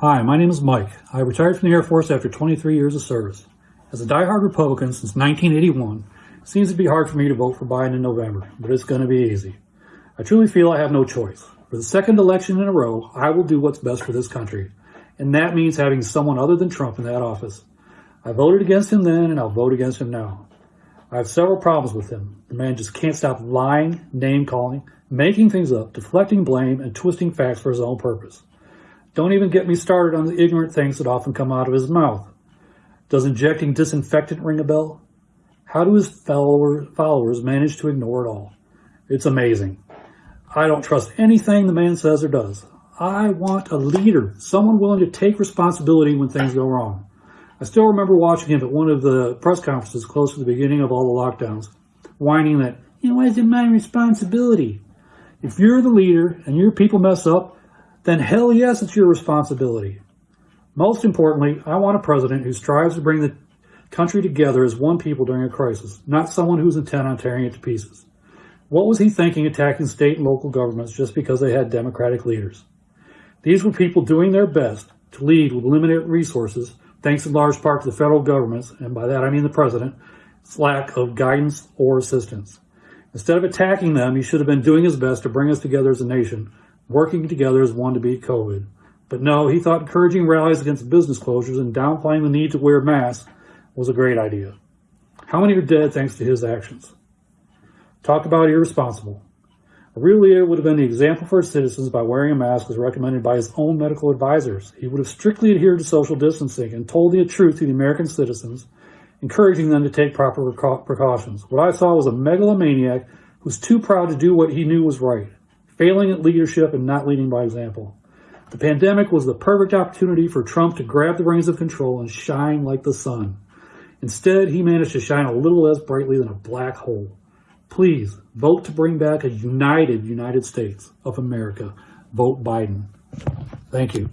Hi, my name is Mike. I retired from the Air Force after 23 years of service. As a diehard Republican since 1981, it seems to be hard for me to vote for Biden in November, but it's going to be easy. I truly feel I have no choice. For the second election in a row, I will do what's best for this country, and that means having someone other than Trump in that office. I voted against him then, and I'll vote against him now. I have several problems with him. The man just can't stop lying, name-calling, making things up, deflecting blame, and twisting facts for his own purpose. Don't even get me started on the ignorant things that often come out of his mouth. Does injecting disinfectant ring a bell? How do his follower, followers manage to ignore it all? It's amazing. I don't trust anything the man says or does. I want a leader, someone willing to take responsibility when things go wrong. I still remember watching him at one of the press conferences close to the beginning of all the lockdowns, whining that, you know, it wasn't my responsibility. If you're the leader and your people mess up, then hell yes, it's your responsibility. Most importantly, I want a president who strives to bring the country together as one people during a crisis, not someone who's intent on tearing it to pieces. What was he thinking attacking state and local governments just because they had Democratic leaders? These were people doing their best to lead with limited resources, thanks in large part to the federal government's, and by that I mean the president's lack of guidance or assistance. Instead of attacking them, he should have been doing his best to bring us together as a nation, working together as one to beat COVID. But no, he thought encouraging rallies against business closures and downplaying the need to wear masks was a great idea. How many are dead thanks to his actions? Talk about irresponsible. A real leader would have been the example for his citizens by wearing a mask as recommended by his own medical advisors. He would have strictly adhered to social distancing and told the truth to the American citizens, encouraging them to take proper precautions. What I saw was a megalomaniac who was too proud to do what he knew was right, failing at leadership and not leading by example. The pandemic was the perfect opportunity for Trump to grab the reins of control and shine like the sun. Instead, he managed to shine a little less brightly than a black hole. Please vote to bring back a united United States of America. Vote Biden. Thank you.